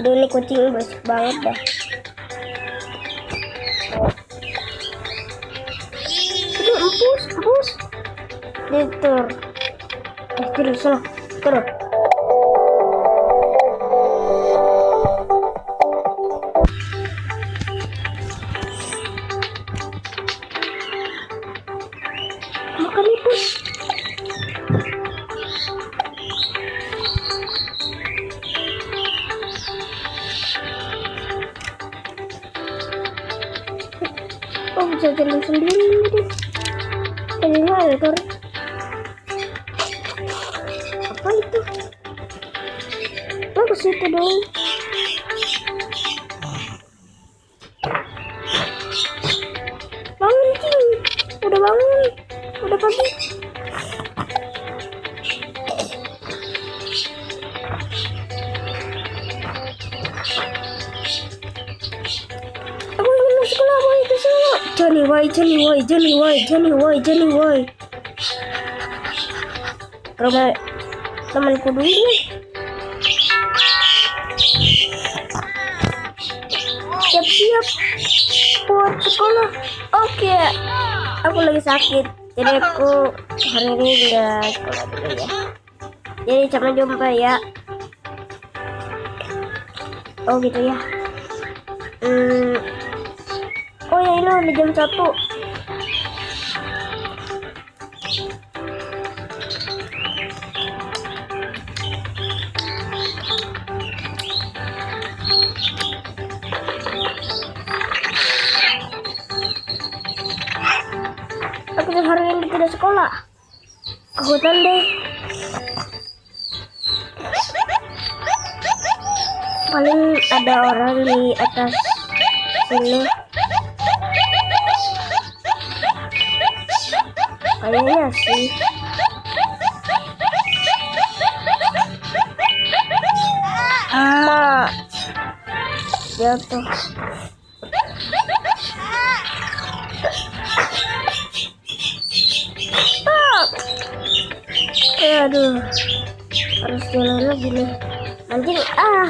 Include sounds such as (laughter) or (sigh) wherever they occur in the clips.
Aduh ini kucing berisik banget dah. Aduh empus, empus. Ditur. Eh, terus. Terus. Sendiri deh. Dari mana Tor? Apa itu? Oh ke situ dong. Bangun Cing. Udah bangun. Udah pagi. Johnny why Johnny why Johnny why Johnny why Johnny why. Rumah temanku dulu nih. Siap-siap buat sekolah. Oke, aku lagi sakit. Jadi aku hari ini nggak sekolah dulu ya. Jadi sampai jumpa ya. Oh gitu ya. Hmm. Oh ya ini udah jam satu. Aku hari ini tidak sekolah. Ke hutan deh. Paling ada orang di atas sini. Kayaknya sih. Emak. Jatuh. Stop. Eh, aduh. Harus jalan lagi nih. Anjing ah.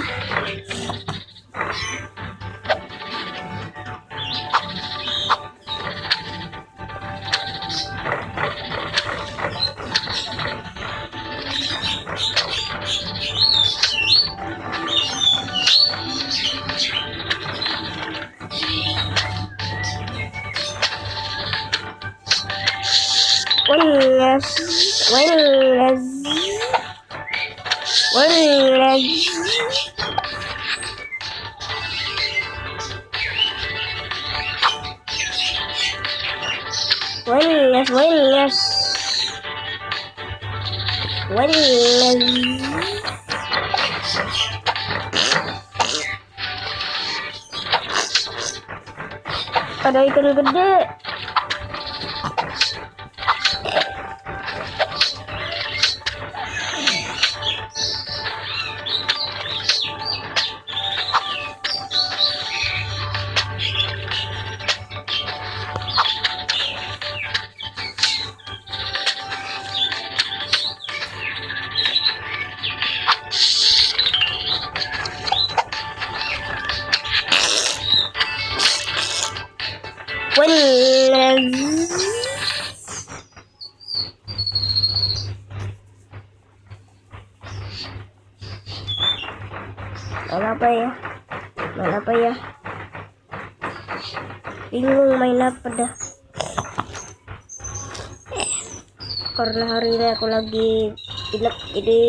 Welles, Welles. Welles. Ada ikan gede. Main apa ya? Main apa ya? Bingung main apa dah. Karena hari ini aku lagi pilek jadi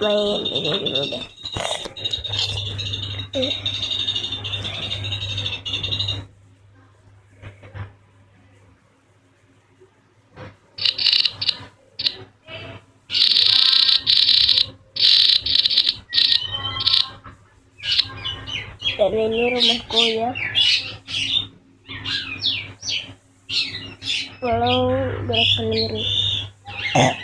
main ini dulu deh. Dan ini rumahku ya. Walau berat sendiri. (clears throat)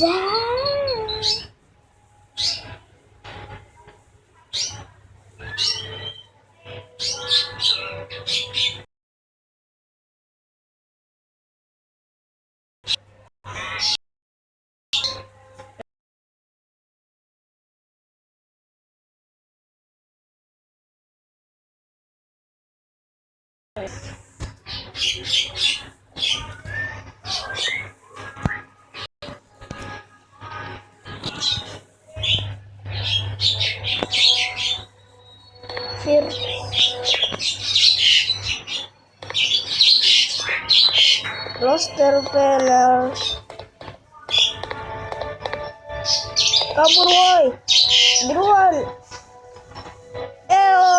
Yeah. Roster panel. Kabur woi. Buruan. Eo.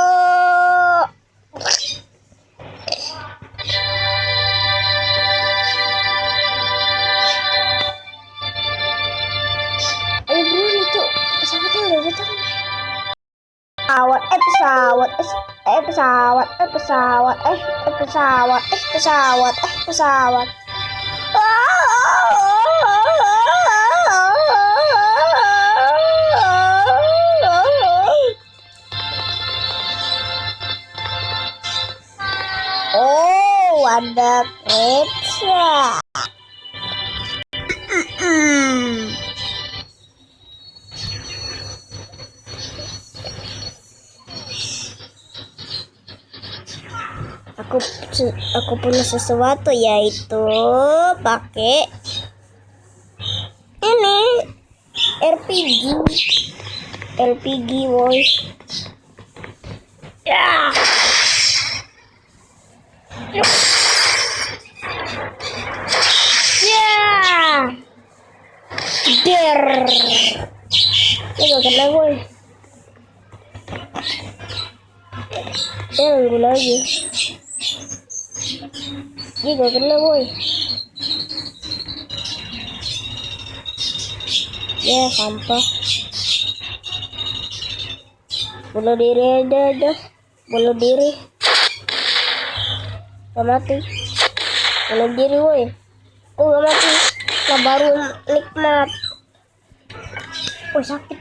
Ayo buruan itu pesawatnya udah datang. Pesawat, eh pesawat, eh, eh pesawat, eh pesawat, eh, eh pesawat, eh pesawat, eh pesawat. Oh, ada aku punya sesuatu yaitu pakai ini RPG RPG boy ya. Ya. Der. Ini gak kena boy ya lagi dia gak kena boy. Ya sampah. Bunuh diri aja aja. Bunuh diri. Gak mati. Bunuh diri woi oh gak mati. Lah baru nikmat. Oh sakit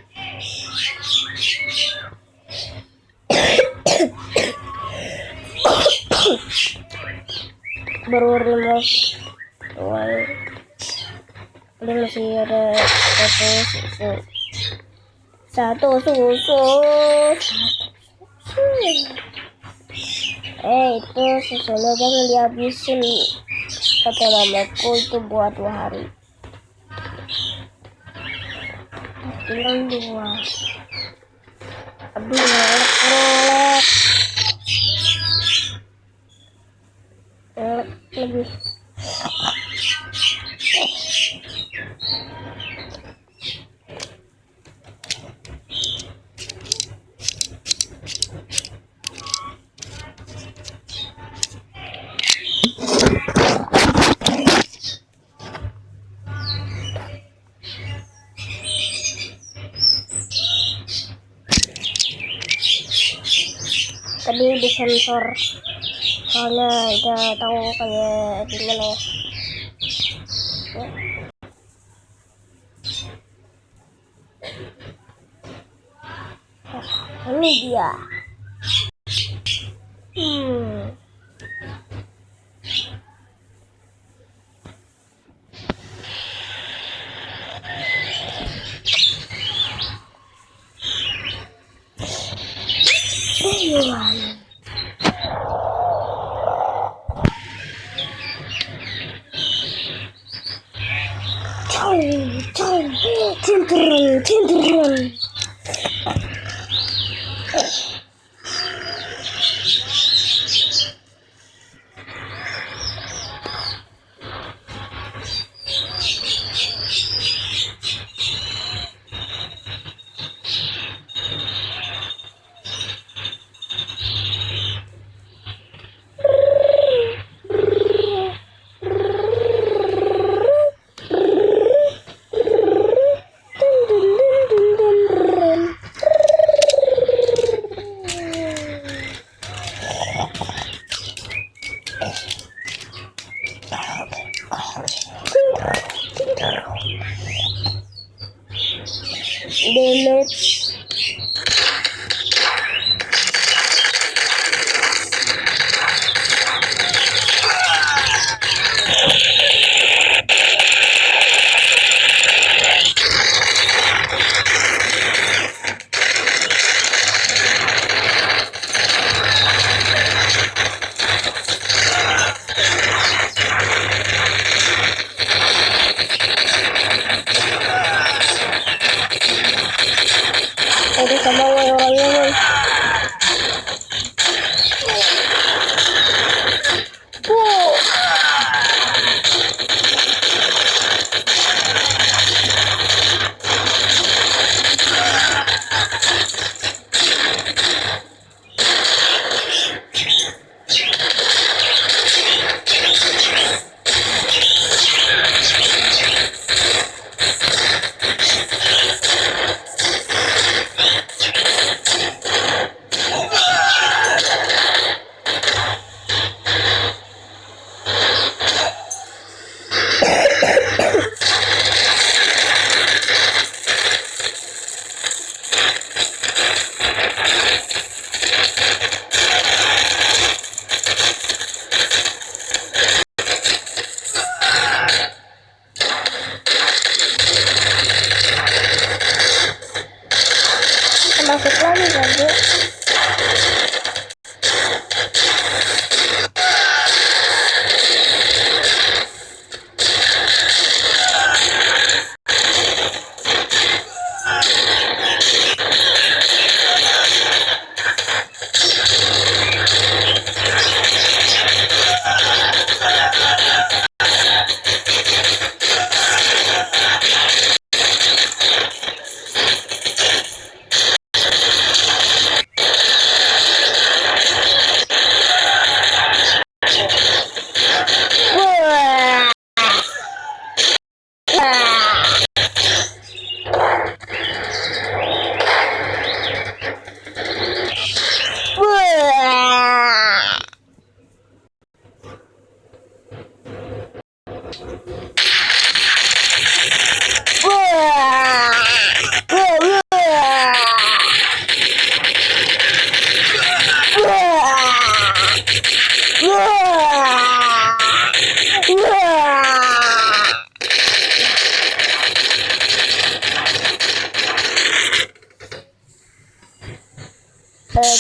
baru remove why ini masih ada satu susu. Satu susu. Eh itu susunya jangan dihabisin. Kata mamaku itu buat dua hari. Tinggal dua. Aduh ngelek ngelek lebih. Tadi disensor soalnya udah tahu kayak gimana ya. Nah, ini dia hmm. Ayuan.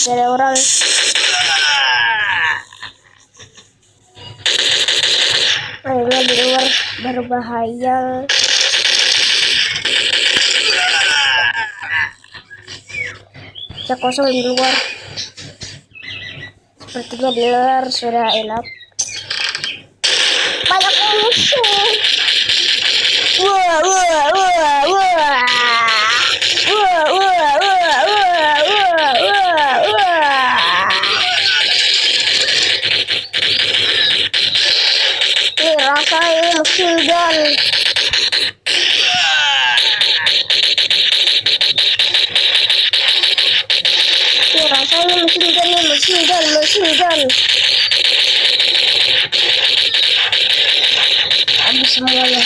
Eh, ada orang. Akhirnya di luar berbahaya. Saya kosong di luar. Sepertinya di luar sudah enak. Banyak musuh. Wah, wah. Bentar. Rasanya mesin gun, mesin gun, mesin gun. Habis semuanya.